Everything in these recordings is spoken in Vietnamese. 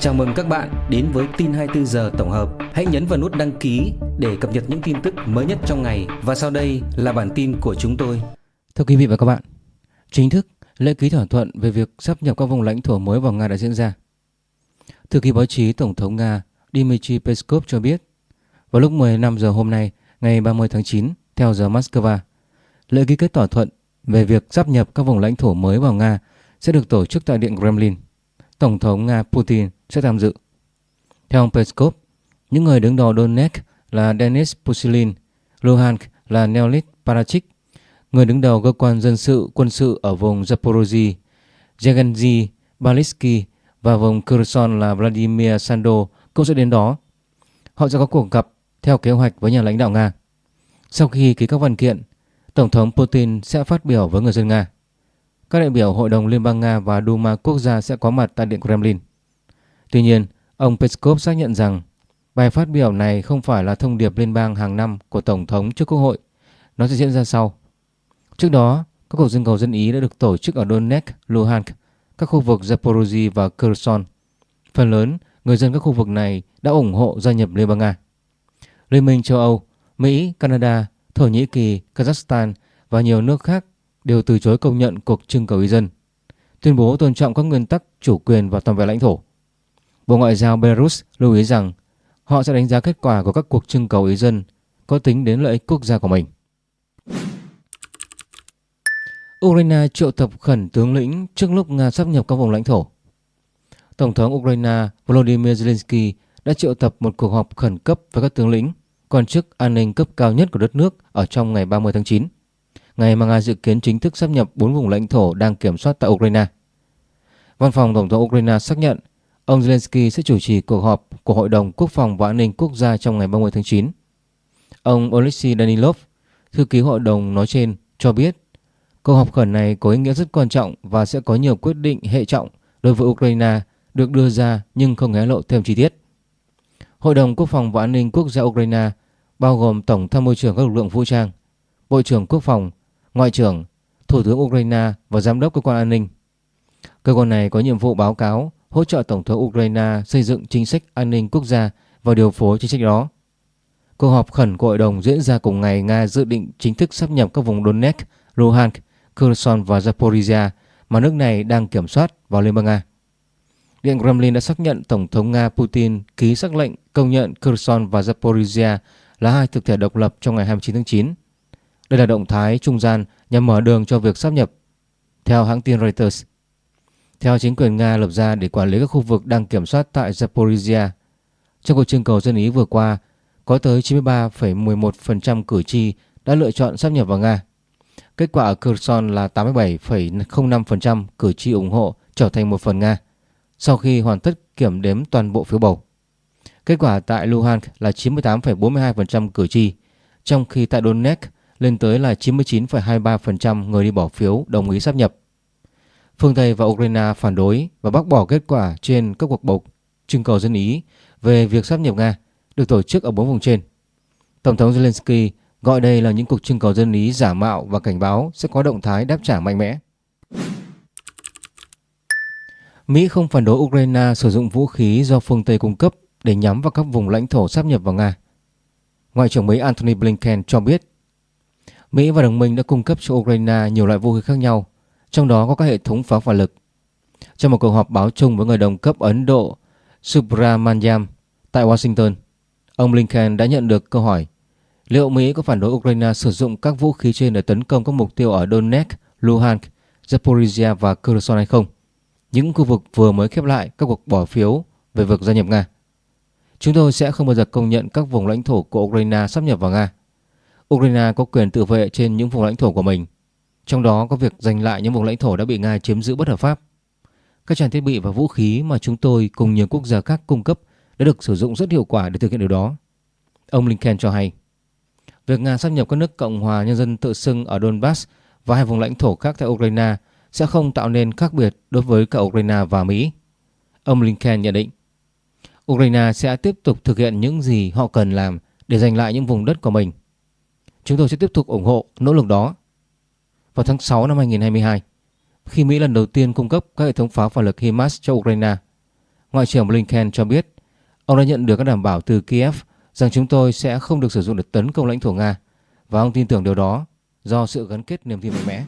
Chào mừng các bạn đến với tin 24 giờ tổng hợp. Hãy nhấn vào nút đăng ký để cập nhật những tin tức mới nhất trong ngày và sau đây là bản tin của chúng tôi. Thưa quý vị và các bạn, chính thức lễ ký thỏa thuận về việc sắp nhập các vùng lãnh thổ mới vào Nga đã diễn ra. Thư ký báo chí Tổng thống Nga Dmitry Peskov cho biết, vào lúc 15 giờ hôm nay, ngày 30 tháng 9, theo giờ Moscow, lễ ký kết thỏa thuận về việc sắp nhập các vùng lãnh thổ mới vào Nga sẽ được tổ chức tại Điện Kremlin. Tổng thống Nga Putin sẽ tham dự. Theo ông Peskov, những người đứng đầu Donetsk là Denis Pushilin, Luhansk là Neolit Parachik, người đứng đầu cơ quan dân sự quân sự ở vùng Zaporozhye, Yevgeny Balitsky và vùng Kherson là Vladimir Sando cũng sẽ đến đó. Họ sẽ có cuộc gặp theo kế hoạch với nhà lãnh đạo Nga. Sau khi ký các văn kiện, Tổng thống Putin sẽ phát biểu với người dân Nga. Các đại biểu Hội đồng Liên bang Nga và Duma quốc gia sẽ có mặt tại Điện Kremlin. Tuy nhiên, ông Peskov xác nhận rằng bài phát biểu này không phải là thông điệp liên bang hàng năm của Tổng thống trước Quốc hội. Nó sẽ diễn ra sau. Trước đó, các cuộc trưng cầu dân Ý đã được tổ chức ở Donetsk, Luhansk, các khu vực Zaporozhye và Kherson. Phần lớn, người dân các khu vực này đã ủng hộ gia nhập Liên bang Nga. Liên minh châu Âu, Mỹ, Canada, Thổ Nhĩ Kỳ, Kazakhstan và nhiều nước khác đều từ chối công nhận cuộc trưng cầu ý dân, tuyên bố tôn trọng các nguyên tắc chủ quyền và toàn vẹn lãnh thổ. Bộ Ngoại giao Belarus lưu ý rằng họ sẽ đánh giá kết quả của các cuộc trưng cầu ý dân có tính đến lợi ích quốc gia của mình. Ukraine triệu tập khẩn tướng lĩnh trước lúc Nga sắp nhập các vùng lãnh thổ. Tổng thống Ukraine Volodymyr Zelensky đã triệu tập một cuộc họp khẩn cấp với các tướng lĩnh, quan chức an ninh cấp cao nhất của đất nước ở trong ngày 30 tháng 9 ngày mà Nga dự kiến chính thức sắp nhập 4 vùng lãnh thổ đang kiểm soát tại Ukraine. Văn phòng Tổng thống Ukraine xác nhận ông Zelensky sẽ chủ trì cuộc họp của Hội đồng Quốc phòng và An ninh Quốc gia trong ngày 30 tháng 9. Ông Oleksiy Danilov, thư ký hội đồng nói trên, cho biết cuộc họp khẩn này có ý nghĩa rất quan trọng và sẽ có nhiều quyết định hệ trọng đối với Ukraine được đưa ra nhưng không hé lộ thêm chi tiết. Hội đồng Quốc phòng và An ninh Quốc gia Ukraine bao gồm Tổng tham mưu trưởng các lực lượng vũ trang, Bộ trưởng Quốc phòng, Ngoại trưởng, Thủ tướng Ukraine và Giám đốc Cơ quan An ninh. Cơ quan này có nhiệm vụ báo cáo, hỗ trợ Tổng thống Ukraine xây dựng chính sách an ninh quốc gia và điều phối chính sách đó. Cuộc họp khẩn của hội đồng diễn ra cùng ngày Nga dự định chính thức sắp nhập các vùng Donetsk, Luhansk, Kherson và Zaporizhia mà nước này đang kiểm soát vào Liên bang Nga. Điện Kremlin đã xác nhận Tổng thống Nga Putin ký sắc lệnh công nhận Kherson và Zaporizhia là hai thực thể độc lập trong ngày 29 tháng 9 đây là động thái trung gian nhằm mở đường cho việc sắp nhập, theo hãng tin Reuters. Theo chính quyền Nga lập ra để quản lý các khu vực đang kiểm soát tại Zaporizhia, trong cuộc trưng cầu dân Ý vừa qua, có tới 93,11% cử tri đã lựa chọn sắp nhập vào Nga. Kết quả ở Kherson là 87,05% cử tri ủng hộ trở thành một phần Nga sau khi hoàn tất kiểm đếm toàn bộ phiếu bầu. Kết quả tại Luhansk là 98,42% cử tri, trong khi tại Donetsk lên tới là 99,23% người đi bỏ phiếu đồng ý sắp nhập. Phương Tây và Ukraine phản đối và bác bỏ kết quả trên các cuộc bầu trưng cầu dân Ý về việc sắp nhập Nga được tổ chức ở bốn vùng trên. Tổng thống Zelensky gọi đây là những cuộc trưng cầu dân Ý giả mạo và cảnh báo sẽ có động thái đáp trả mạnh mẽ. Mỹ không phản đối Ukraine sử dụng vũ khí do phương Tây cung cấp để nhắm vào các vùng lãnh thổ sắp nhập vào Nga. Ngoại trưởng Mỹ Antony Blinken cho biết Mỹ và đồng minh đã cung cấp cho Ukraine nhiều loại vũ khí khác nhau, trong đó có các hệ thống pháo hỏa lực. Trong một cuộc họp báo chung với người đồng cấp Ấn Độ Subramanyam tại Washington, ông Blinken đã nhận được câu hỏi liệu Mỹ có phản đối Ukraine sử dụng các vũ khí trên để tấn công các mục tiêu ở Donetsk, Luhansk, Zaporizhia và Kherson hay không, những khu vực vừa mới khép lại các cuộc bỏ phiếu về việc gia nhập Nga. Chúng tôi sẽ không bao giờ công nhận các vùng lãnh thổ của Ukraine sắp nhập vào Nga. Ukraine có quyền tự vệ trên những vùng lãnh thổ của mình, trong đó có việc giành lại những vùng lãnh thổ đã bị Nga chiếm giữ bất hợp pháp. Các trang thiết bị và vũ khí mà chúng tôi cùng nhiều quốc gia khác cung cấp đã được sử dụng rất hiệu quả để thực hiện điều đó. Ông Blinken cho hay, việc Nga sắp nhập các nước Cộng hòa Nhân dân tự xưng ở Donbass và hai vùng lãnh thổ khác tại Ukraine sẽ không tạo nên khác biệt đối với cả Ukraine và Mỹ. Ông Blinken nhận định, Ukraine sẽ tiếp tục thực hiện những gì họ cần làm để giành lại những vùng đất của mình Chúng tôi sẽ tiếp tục ủng hộ nỗ lực đó. Vào tháng 6 năm 2022, khi Mỹ lần đầu tiên cung cấp các hệ thống pháo phản lực HIMARS cho Ukraine, Ngoại trưởng Blinken cho biết ông đã nhận được các đảm bảo từ Kiev rằng chúng tôi sẽ không được sử dụng để tấn công lãnh thổ Nga và ông tin tưởng điều đó do sự gắn kết niềm tin mạnh mẽ.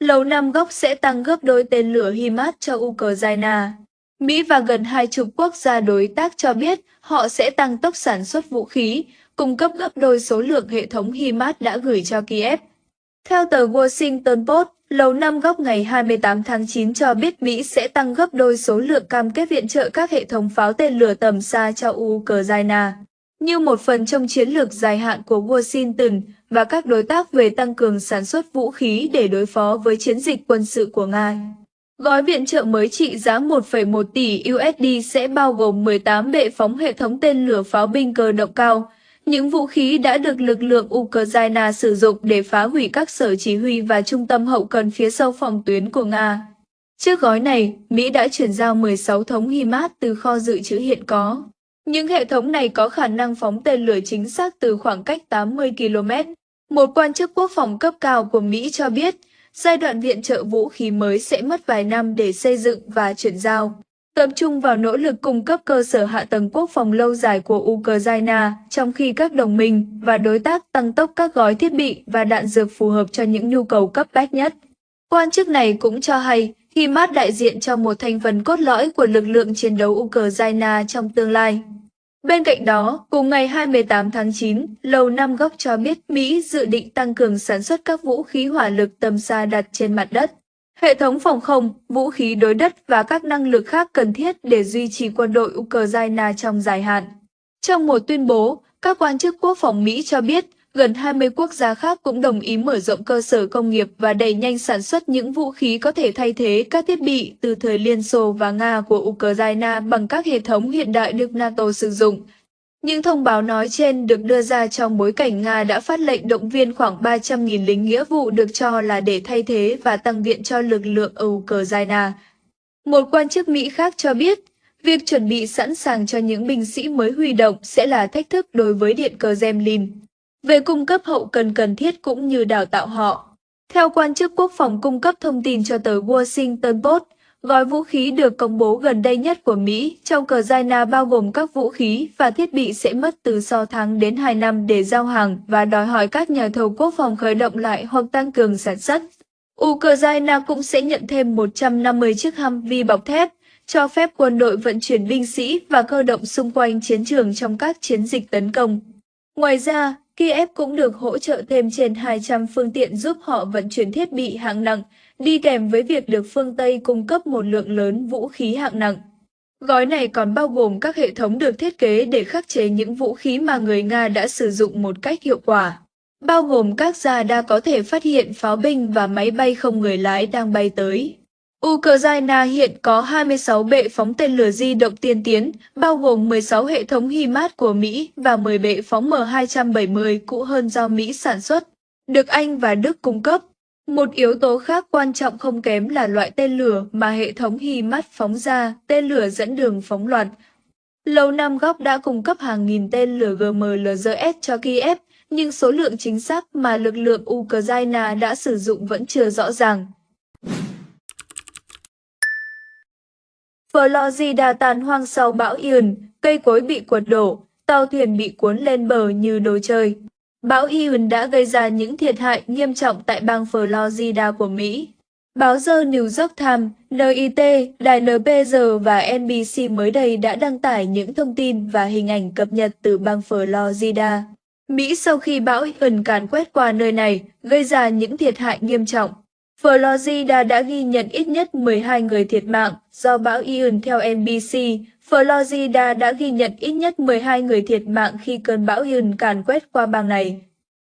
Lầu Năm Góc sẽ tăng gấp đôi tên lửa HIMARS cho Ukraine. Mỹ và gần hai chục quốc gia đối tác cho biết họ sẽ tăng tốc sản xuất vũ khí, cung cấp gấp đôi số lượng hệ thống HIMARS đã gửi cho Kiev. Theo tờ Washington Post, Lầu Năm Góc ngày 28 tháng 9 cho biết Mỹ sẽ tăng gấp đôi số lượng cam kết viện trợ các hệ thống pháo tên lửa tầm xa cho Ukraine. Như một phần trong chiến lược dài hạn của Washington và các đối tác về tăng cường sản xuất vũ khí để đối phó với chiến dịch quân sự của Nga. Gói viện trợ mới trị giá 1,1 tỷ USD sẽ bao gồm 18 bệ phóng hệ thống tên lửa pháo binh cơ động cao, những vũ khí đã được lực lượng Ukraine sử dụng để phá hủy các sở chỉ huy và trung tâm hậu cần phía sau phòng tuyến của Nga. Trước gói này, Mỹ đã chuyển giao 16 thống HIMARS từ kho dự trữ hiện có. Những hệ thống này có khả năng phóng tên lửa chính xác từ khoảng cách 80 km. Một quan chức quốc phòng cấp cao của Mỹ cho biết, giai đoạn viện trợ vũ khí mới sẽ mất vài năm để xây dựng và chuyển giao tập trung vào nỗ lực cung cấp cơ sở hạ tầng quốc phòng lâu dài của Ukraine, trong khi các đồng minh và đối tác tăng tốc các gói thiết bị và đạn dược phù hợp cho những nhu cầu cấp bách nhất. Quan chức này cũng cho hay, HIMARS đại diện cho một thành phần cốt lõi của lực lượng chiến đấu Ukraine trong tương lai. Bên cạnh đó, cùng ngày 28 tháng 9, Lầu Năm Góc cho biết Mỹ dự định tăng cường sản xuất các vũ khí hỏa lực tầm xa đặt trên mặt đất hệ thống phòng không, vũ khí đối đất và các năng lực khác cần thiết để duy trì quân đội Ukraine trong dài hạn. Trong một tuyên bố, các quan chức quốc phòng Mỹ cho biết gần 20 quốc gia khác cũng đồng ý mở rộng cơ sở công nghiệp và đẩy nhanh sản xuất những vũ khí có thể thay thế các thiết bị từ thời Liên Xô và Nga của Ukraine bằng các hệ thống hiện đại được NATO sử dụng, những thông báo nói trên được đưa ra trong bối cảnh Nga đã phát lệnh động viên khoảng 300.000 lính nghĩa vụ được cho là để thay thế và tăng viện cho lực lượng Ukraine. Một quan chức Mỹ khác cho biết, việc chuẩn bị sẵn sàng cho những binh sĩ mới huy động sẽ là thách thức đối với Điện Kremlin về cung cấp hậu cần cần thiết cũng như đào tạo họ. Theo quan chức quốc phòng cung cấp thông tin cho tờ Washington Post, Gói vũ khí được công bố gần đây nhất của Mỹ trong cờ Ukraine bao gồm các vũ khí và thiết bị sẽ mất từ 6 tháng đến 2 năm để giao hàng và đòi hỏi các nhà thầu quốc phòng khởi động lại hoặc tăng cường sản xuất. Ukraine cũng sẽ nhận thêm 150 chiếc Humvee bọc thép, cho phép quân đội vận chuyển binh sĩ và cơ động xung quanh chiến trường trong các chiến dịch tấn công. Ngoài ra, Kiev cũng được hỗ trợ thêm trên 200 phương tiện giúp họ vận chuyển thiết bị hạng nặng, đi kèm với việc được phương Tây cung cấp một lượng lớn vũ khí hạng nặng. Gói này còn bao gồm các hệ thống được thiết kế để khắc chế những vũ khí mà người Nga đã sử dụng một cách hiệu quả, bao gồm các radar có thể phát hiện pháo binh và máy bay không người lái đang bay tới. Ukraine hiện có 26 bệ phóng tên lửa di động tiên tiến, bao gồm 16 hệ thống HIMARS của Mỹ và 10 bệ phóng M270 cũ hơn do Mỹ sản xuất, được Anh và Đức cung cấp. Một yếu tố khác quan trọng không kém là loại tên lửa mà hệ thống HIMARS phóng ra, tên lửa dẫn đường phóng loạt. Lầu Năm Góc đã cung cấp hàng nghìn tên lửa GMLRS cho Kiev, nhưng số lượng chính xác mà lực lượng Ukraine đã sử dụng vẫn chưa rõ ràng. Florida tàn hoang sau bão Ian, cây cối bị quật đổ, tàu thuyền bị cuốn lên bờ như đồ chơi. Bão Ian đã gây ra những thiệt hại nghiêm trọng tại bang Florida của Mỹ. Báo The New York Times, NIT, Đài NPR và NBC mới đây đã đăng tải những thông tin và hình ảnh cập nhật từ bang Florida. Mỹ sau khi bão Ian càn quét qua nơi này, gây ra những thiệt hại nghiêm trọng. Florida đã ghi nhận ít nhất 12 người thiệt mạng do bão Ian theo NBC. Florida đã ghi nhận ít nhất 12 người thiệt mạng khi cơn bão Ian càn quét qua bang này.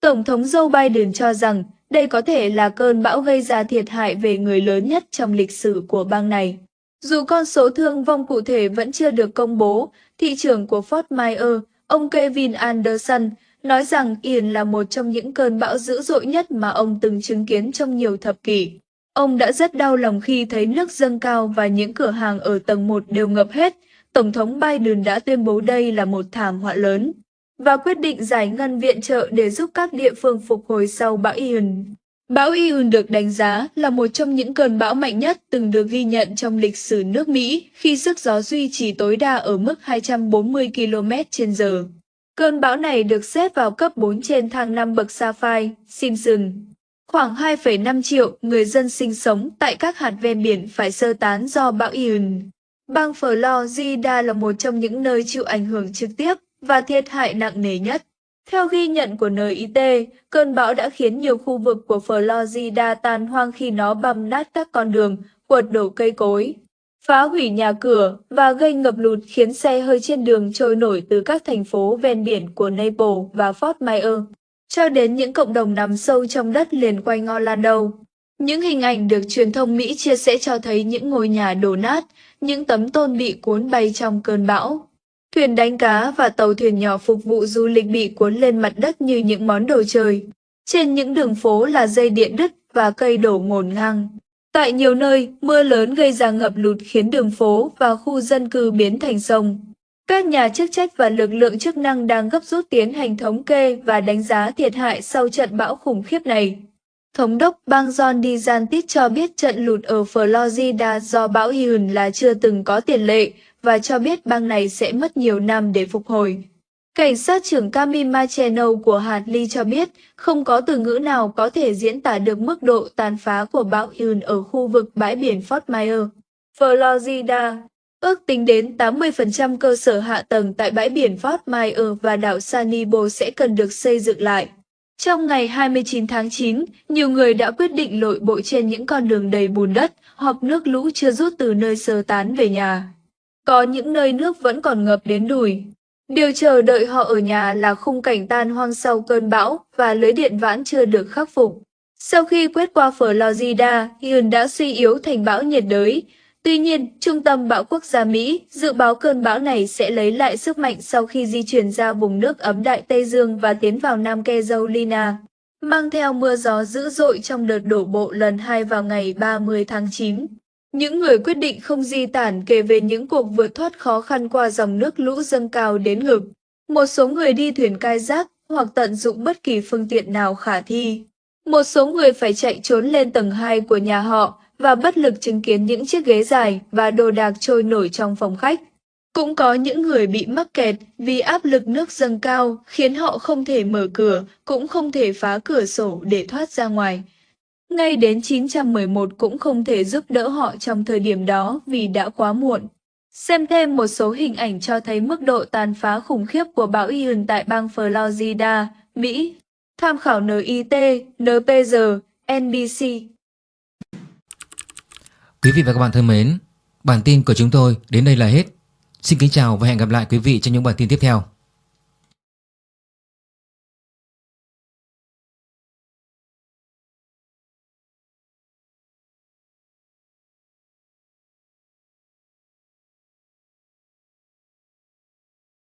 Tổng thống Joe Biden cho rằng đây có thể là cơn bão gây ra thiệt hại về người lớn nhất trong lịch sử của bang này. Dù con số thương vong cụ thể vẫn chưa được công bố, thị trưởng của Fort Myers, ông Kevin Anderson, nói rằng Ian là một trong những cơn bão dữ dội nhất mà ông từng chứng kiến trong nhiều thập kỷ. Ông đã rất đau lòng khi thấy nước dâng cao và những cửa hàng ở tầng 1 đều ngập hết. Tổng thống Biden đã tuyên bố đây là một thảm họa lớn và quyết định giải ngân viện trợ để giúp các địa phương phục hồi sau bão Ian. Bão Ian được đánh giá là một trong những cơn bão mạnh nhất từng được ghi nhận trong lịch sử nước Mỹ khi sức gió duy trì tối đa ở mức 240 km h Cơn bão này được xếp vào cấp 4 trên thang 5 bậc Sapphire, Simpson. Khoảng 2,5 triệu người dân sinh sống tại các hạt ven biển phải sơ tán do bão Ian. Bang Florida là một trong những nơi chịu ảnh hưởng trực tiếp và thiệt hại nặng nề nhất. Theo ghi nhận của NIT, cơn bão đã khiến nhiều khu vực của Florida tan hoang khi nó băm nát các con đường, quật đổ cây cối, phá hủy nhà cửa và gây ngập lụt khiến xe hơi trên đường trôi nổi từ các thành phố ven biển của Naples và Fort Myers cho đến những cộng đồng nằm sâu trong đất liền quanh Orlando. Những hình ảnh được truyền thông Mỹ chia sẻ cho thấy những ngôi nhà đổ nát, những tấm tôn bị cuốn bay trong cơn bão. Thuyền đánh cá và tàu thuyền nhỏ phục vụ du lịch bị cuốn lên mặt đất như những món đồ chơi. Trên những đường phố là dây điện đứt và cây đổ ngổn ngang. Tại nhiều nơi, mưa lớn gây ra ngập lụt khiến đường phố và khu dân cư biến thành sông. Các nhà chức trách và lực lượng chức năng đang gấp rút tiến hành thống kê và đánh giá thiệt hại sau trận bão khủng khiếp này. Thống đốc bang John DeSantis cho biết trận lụt ở Florida do bão Ian là chưa từng có tiền lệ và cho biết bang này sẽ mất nhiều năm để phục hồi. Cảnh sát trưởng Cami Macheno của hạt Ly cho biết không có từ ngữ nào có thể diễn tả được mức độ tàn phá của bão Ian ở khu vực bãi biển Fort Myers, Florida. Ước tính đến 80% cơ sở hạ tầng tại bãi biển Fort Myers và đảo Sanibo sẽ cần được xây dựng lại. Trong ngày 29 tháng 9, nhiều người đã quyết định lội bộ trên những con đường đầy bùn đất hoặc nước lũ chưa rút từ nơi sơ tán về nhà. Có những nơi nước vẫn còn ngập đến đùi. Điều chờ đợi họ ở nhà là khung cảnh tan hoang sau cơn bão và lưới điện vãn chưa được khắc phục. Sau khi quét qua Florida, Ian đã suy yếu thành bão nhiệt đới. Tuy nhiên, Trung tâm Bão Quốc gia Mỹ dự báo cơn bão này sẽ lấy lại sức mạnh sau khi di chuyển ra vùng nước ấm Đại Tây Dương và tiến vào Nam Carolina, mang theo mưa gió dữ dội trong đợt đổ bộ lần 2 vào ngày 30 tháng 9. Những người quyết định không di tản kể về những cuộc vượt thoát khó khăn qua dòng nước lũ dâng cao đến ngực. Một số người đi thuyền cai giác hoặc tận dụng bất kỳ phương tiện nào khả thi. Một số người phải chạy trốn lên tầng 2 của nhà họ và bất lực chứng kiến những chiếc ghế dài và đồ đạc trôi nổi trong phòng khách. Cũng có những người bị mắc kẹt vì áp lực nước dâng cao khiến họ không thể mở cửa, cũng không thể phá cửa sổ để thoát ra ngoài. Ngay đến 911 cũng không thể giúp đỡ họ trong thời điểm đó vì đã quá muộn. Xem thêm một số hình ảnh cho thấy mức độ tàn phá khủng khiếp của bão Ian tại bang Florida, Mỹ. Tham khảo NIT, NPR, NBC. Quý vị và các bạn thân mến, bản tin của chúng tôi đến đây là hết. Xin kính chào và hẹn gặp lại quý vị trong những bản tin tiếp theo.